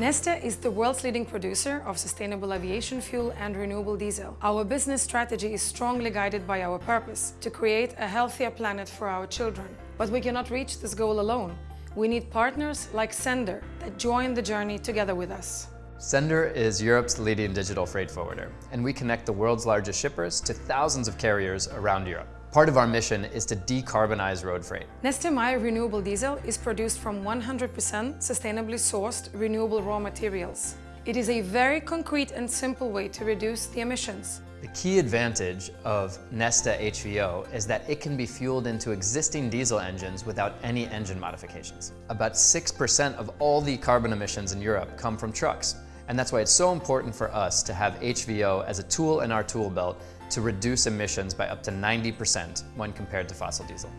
Neste is the world's leading producer of sustainable aviation fuel and renewable diesel. Our business strategy is strongly guided by our purpose, to create a healthier planet for our children. But we cannot reach this goal alone. We need partners like Sennder that join the journey together with us. Sennder is Europe's leading digital freight forwarder, and we connect the world's largest shippers to thousands of carriers around Europe. Part of our mission is to decarbonize road freight. Neste MY renewable diesel is produced from 100% sustainably sourced renewable raw materials. It is a very concrete and simple way to reduce the emissions. The key advantage of Neste HVO is that it can be fueled into existing diesel engines without any engine modifications. About 6% of all the carbon emissions in Europe come from trucks, and that's why it's so important for us to have HVO as a tool in our tool belt to reduce emissions by up to 90% when compared to fossil diesel.